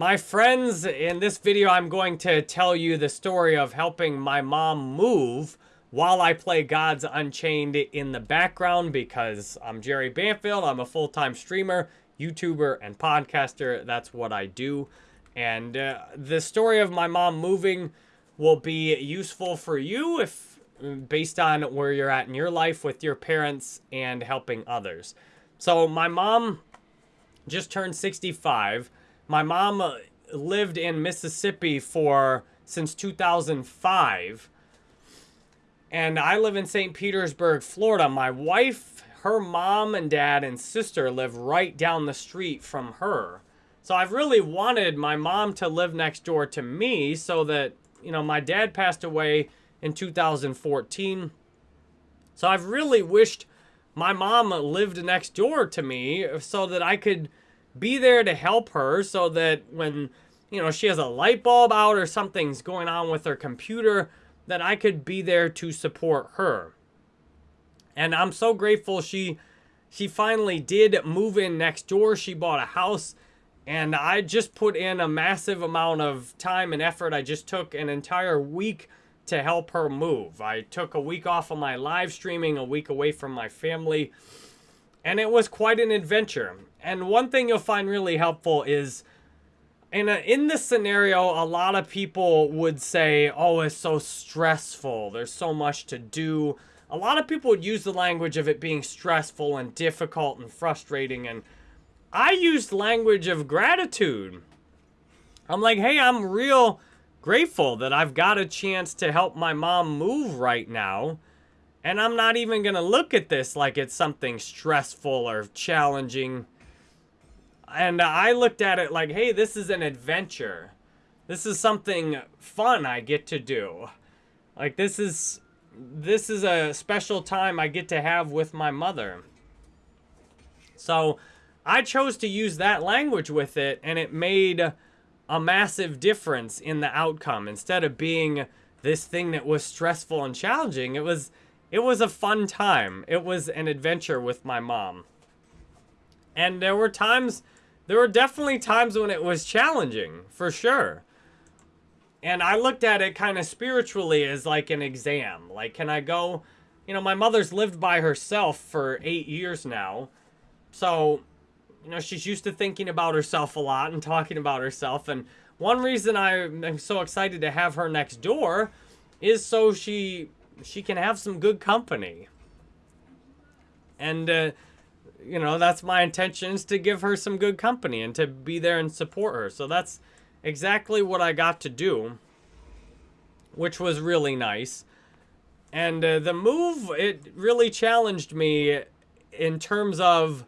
My friends, in this video, I'm going to tell you the story of helping my mom move while I play Gods Unchained in the background because I'm Jerry Banfield. I'm a full-time streamer, YouTuber, and podcaster. That's what I do. And uh, the story of my mom moving will be useful for you if based on where you're at in your life with your parents and helping others. So my mom just turned 65. My mom uh, lived in Mississippi for since 2005. And I live in St. Petersburg, Florida. My wife, her mom and dad and sister live right down the street from her. So I've really wanted my mom to live next door to me so that, you know, my dad passed away in 2014. So I've really wished my mom lived next door to me so that I could be there to help her so that when, you know, she has a light bulb out or something's going on with her computer, that I could be there to support her. And I'm so grateful she she finally did move in next door. She bought a house and I just put in a massive amount of time and effort. I just took an entire week to help her move. I took a week off of my live streaming, a week away from my family, and it was quite an adventure. And one thing you'll find really helpful is in, a, in this scenario, a lot of people would say, oh, it's so stressful. There's so much to do. A lot of people would use the language of it being stressful and difficult and frustrating. And I used language of gratitude. I'm like, hey, I'm real grateful that I've got a chance to help my mom move right now. And I'm not even going to look at this like it's something stressful or challenging. And I looked at it like, hey, this is an adventure. This is something fun I get to do. Like this is this is a special time I get to have with my mother. So I chose to use that language with it and it made a massive difference in the outcome. Instead of being this thing that was stressful and challenging, it was it was a fun time. It was an adventure with my mom. And there were times there were definitely times when it was challenging, for sure. And I looked at it kind of spiritually as like an exam. Like, can I go, you know, my mother's lived by herself for eight years now. So you know, she's used to thinking about herself a lot and talking about herself. And one reason I'm so excited to have her next door is so she she can have some good company. And, uh, you know, that's my intention is to give her some good company and to be there and support her. So that's exactly what I got to do, which was really nice. And uh, the move, it really challenged me in terms of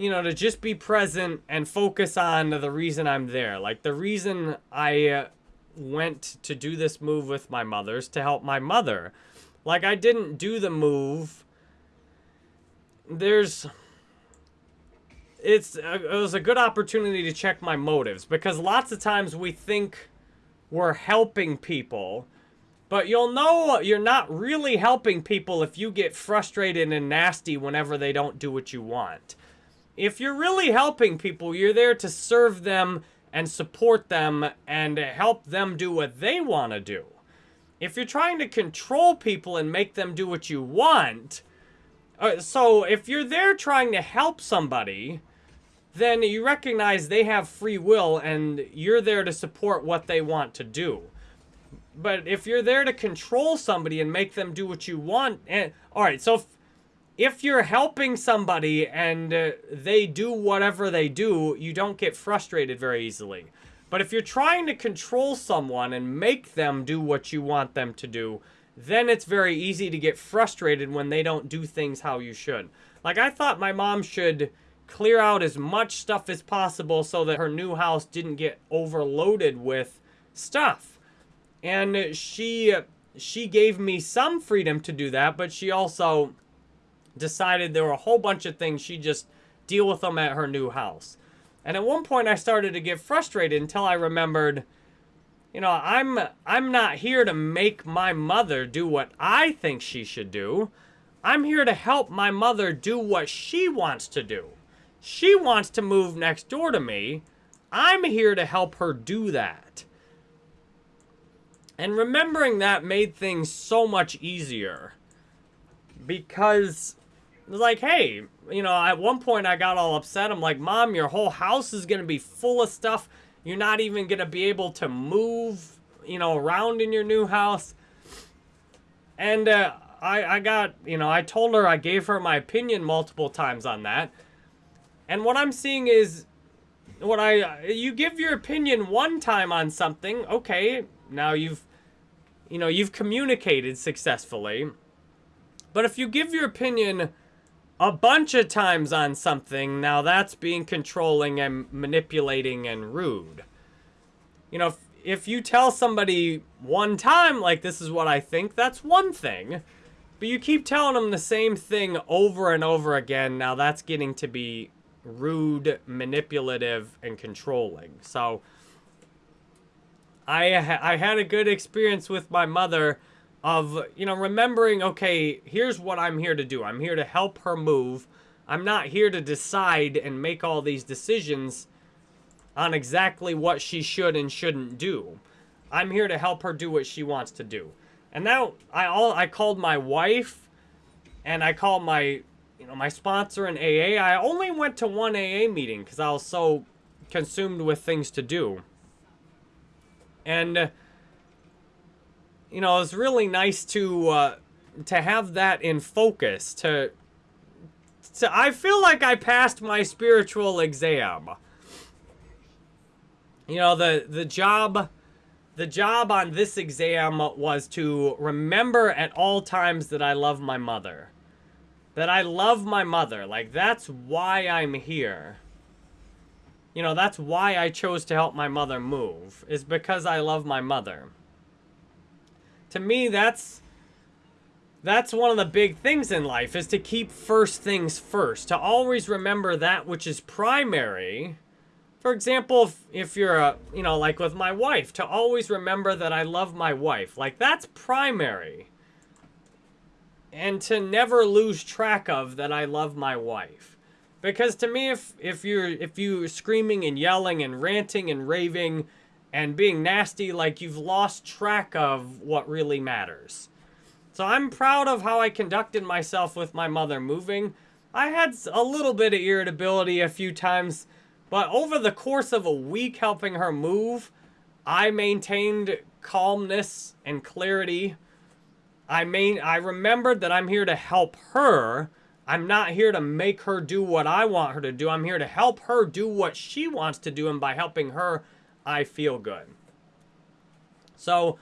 you know, to just be present and focus on the reason I'm there. Like the reason I uh, went to do this move with my mother's to help my mother. Like I didn't do the move. There's it's uh, it was a good opportunity to check my motives because lots of times we think we're helping people but you'll know you're not really helping people if you get frustrated and nasty whenever they don't do what you want if you're really helping people, you're there to serve them and support them and help them do what they want to do. If you're trying to control people and make them do what you want, uh, so if you're there trying to help somebody, then you recognize they have free will and you're there to support what they want to do. But if you're there to control somebody and make them do what you want, and eh, all right, so if, if you're helping somebody and uh, they do whatever they do, you don't get frustrated very easily. But if you're trying to control someone and make them do what you want them to do, then it's very easy to get frustrated when they don't do things how you should. Like, I thought my mom should clear out as much stuff as possible so that her new house didn't get overloaded with stuff. And she she gave me some freedom to do that, but she also decided there were a whole bunch of things she just deal with them at her new house. And at one point I started to get frustrated until I remembered, you know, I'm I'm not here to make my mother do what I think she should do. I'm here to help my mother do what she wants to do. She wants to move next door to me. I'm here to help her do that. And remembering that made things so much easier. Because, like, hey, you know, at one point I got all upset. I'm like, Mom, your whole house is going to be full of stuff. You're not even going to be able to move, you know, around in your new house. And uh, I, I got, you know, I told her, I gave her my opinion multiple times on that. And what I'm seeing is, what I, you give your opinion one time on something, okay, now you've you know, you've communicated successfully. But if you give your opinion a bunch of times on something, now that's being controlling and manipulating and rude. You know, if, if you tell somebody one time, like, this is what I think, that's one thing. But you keep telling them the same thing over and over again, now that's getting to be rude, manipulative, and controlling. So, I I had a good experience with my mother of, you know, remembering, okay, here's what I'm here to do. I'm here to help her move. I'm not here to decide and make all these decisions on exactly what she should and shouldn't do. I'm here to help her do what she wants to do. And now I all I called my wife and I called my you know my sponsor in AA. I only went to one AA meeting because I was so consumed with things to do. And, you know, it's really nice to, uh, to have that in focus, to, to, I feel like I passed my spiritual exam. You know, the, the job, the job on this exam was to remember at all times that I love my mother. That I love my mother. Like, that's why I'm here. You know, that's why I chose to help my mother move, is because I love my mother. To me, that's that's one of the big things in life is to keep first things first, to always remember that which is primary. For example, if, if you're a, you know, like with my wife, to always remember that I love my wife. Like that's primary. And to never lose track of that I love my wife. Because to me, if if you're if you're screaming and yelling and ranting and raving and being nasty, like you've lost track of what really matters. So I'm proud of how I conducted myself with my mother moving. I had a little bit of irritability a few times, but over the course of a week helping her move, I maintained calmness and clarity. I main I remembered that I'm here to help her I'm not here to make her do what I want her to do. I'm here to help her do what she wants to do. And by helping her, I feel good. So,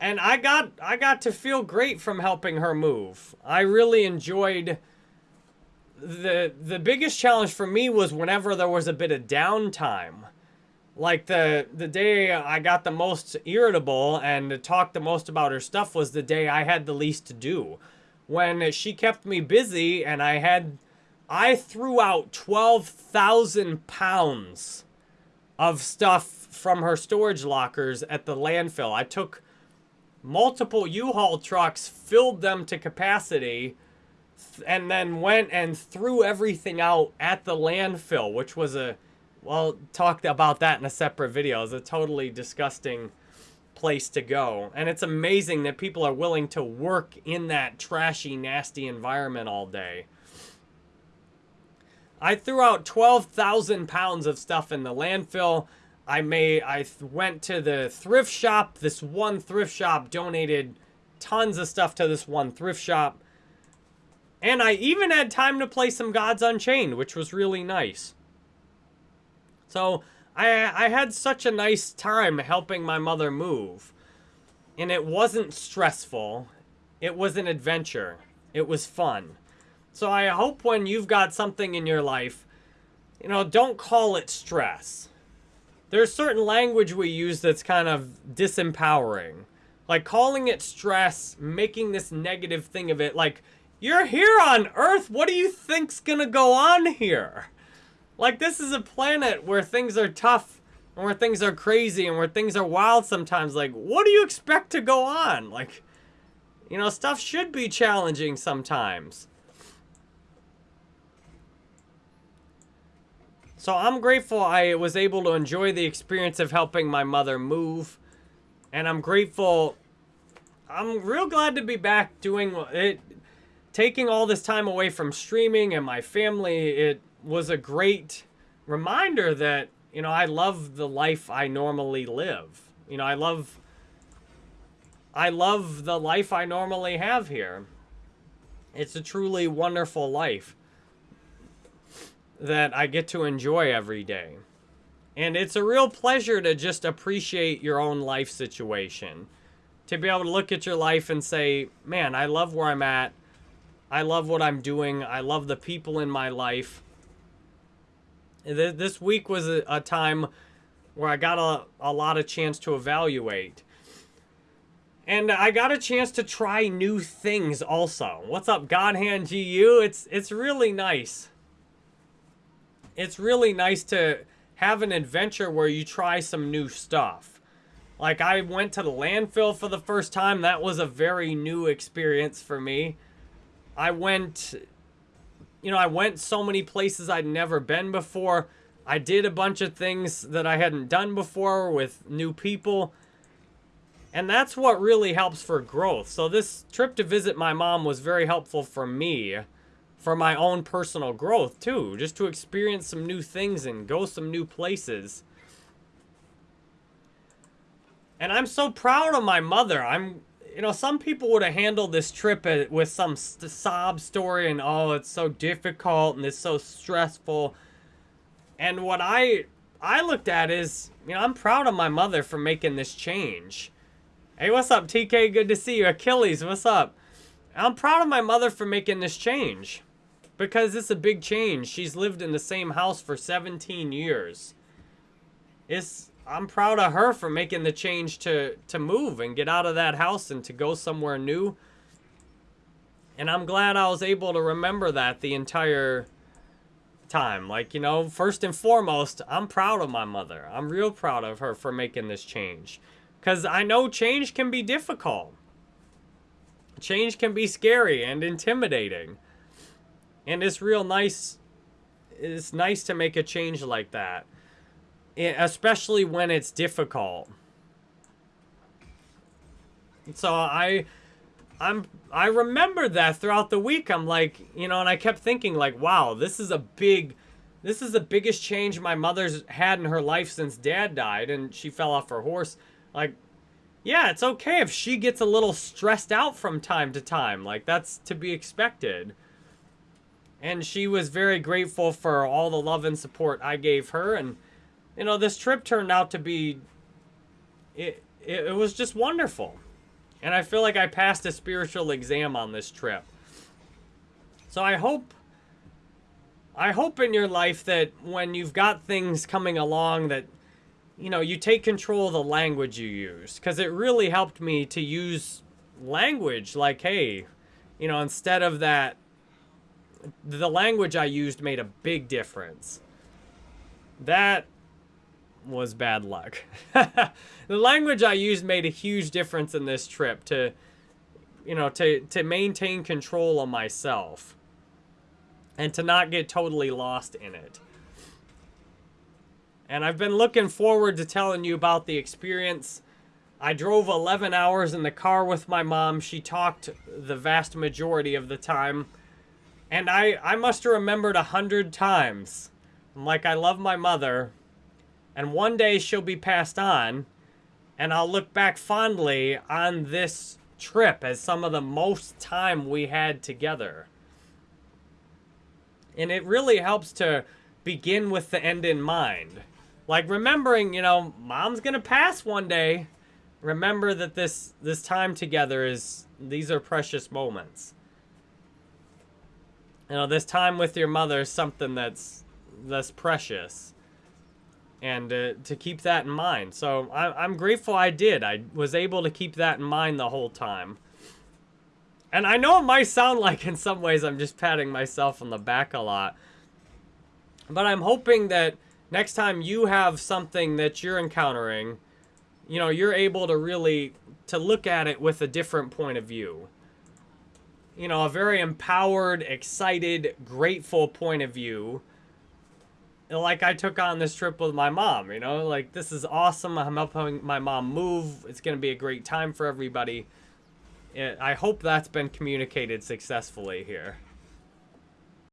and I got, I got to feel great from helping her move. I really enjoyed the, the biggest challenge for me was whenever there was a bit of downtime. Like the, the day I got the most irritable and talked the most about her stuff was the day I had the least to do when she kept me busy and I had, I threw out 12,000 pounds of stuff from her storage lockers at the landfill. I took multiple U-Haul trucks, filled them to capacity, and then went and threw everything out at the landfill, which was a, well, talked about that in a separate video. It was a totally disgusting place to go. And it's amazing that people are willing to work in that trashy, nasty environment all day. I threw out 12,000 pounds of stuff in the landfill. I made, I went to the thrift shop. This one thrift shop donated tons of stuff to this one thrift shop. And I even had time to play some Gods Unchained, which was really nice. So, I, I had such a nice time helping my mother move. And it wasn't stressful. It was an adventure. It was fun. So I hope when you've got something in your life, you know, don't call it stress. There's certain language we use that's kind of disempowering. Like calling it stress, making this negative thing of it. Like, you're here on Earth. What do you think's gonna go on here? Like, this is a planet where things are tough and where things are crazy and where things are wild sometimes. Like, what do you expect to go on? Like, you know, stuff should be challenging sometimes. So I'm grateful I was able to enjoy the experience of helping my mother move. And I'm grateful. I'm real glad to be back doing it. Taking all this time away from streaming and my family, it was a great reminder that, you know, I love the life I normally live. You know, I love I love the life I normally have here. It's a truly wonderful life that I get to enjoy every day. And it's a real pleasure to just appreciate your own life situation. To be able to look at your life and say, man, I love where I'm at. I love what I'm doing. I love the people in my life. This week was a, time where I got a, a lot of chance to evaluate. And I got a chance to try new things also. What's up, Godhand GU? It's it's really nice it's really nice to have an adventure where you try some new stuff. Like I went to the landfill for the first time. That was a very new experience for me. I went, you know, I went so many places I'd never been before. I did a bunch of things that I hadn't done before with new people. And that's what really helps for growth. So this trip to visit my mom was very helpful for me for my own personal growth too, just to experience some new things and go some new places. And I'm so proud of my mother. I'm, you know, some people would have handled this trip with some sob story and, oh, it's so difficult and it's so stressful. And what I, I looked at is, you know, I'm proud of my mother for making this change. Hey, what's up, TK? Good to see you. Achilles, what's up? I'm proud of my mother for making this change. Because it's a big change. She's lived in the same house for 17 years. It's I'm proud of her for making the change to to move and get out of that house and to go somewhere new. And I'm glad I was able to remember that the entire time. Like, you know, first and foremost, I'm proud of my mother. I'm real proud of her for making this change. Because I know change can be difficult. Change can be scary and intimidating. And it's real nice. It's nice to make a change like that. Especially when it's difficult. So I... I'm I remember that throughout the week. I'm like, you know, and I kept thinking like, wow, this is a big this is the biggest change my mother's had in her life since dad died and she fell off her horse. Like yeah, it's okay if she gets a little stressed out from time to time. Like that's to be expected. And she was very grateful for all the love and support I gave her. And, you know, this trip turned out to be, it, it, was just wonderful. And I feel like I passed a spiritual exam on this trip. So I hope, I hope in your life that when you've got things coming along that, you know, you take control of the language you use. Because it really helped me to use language like, hey, you know, instead of that the language I used made a big difference. That was bad luck. the language I used made a huge difference in this trip to, you know, to, to maintain control of myself and to not get totally lost in it. And I've been looking forward to telling you about the experience. I drove 11 hours in the car with my mom. She talked the vast majority of the time. And I, I must have remembered a hundred times. I'm like, I love my mother. And one day she'll be passed on. And I'll look back fondly on this trip as some of the most time we had together. And it really helps to begin with the end in mind. Like remembering, you know, mom's gonna pass one day. Remember that this this time together is these are precious moments you know, this time with your mother is something that's that's precious. And uh, to keep that in mind. So I, I'm grateful I did. I was able to keep that in mind the whole time. And I know it might sound like in some ways I'm just patting myself on the back a lot. But I'm hoping that next time you have something that you're encountering, you know, you're able to really to look at it with a different point of view you know, a very empowered, excited, grateful point of view. like I took on this trip with my mom, you know, like this is awesome. I'm helping my mom move. It's going to be a great time for everybody. I hope that's been communicated successfully here.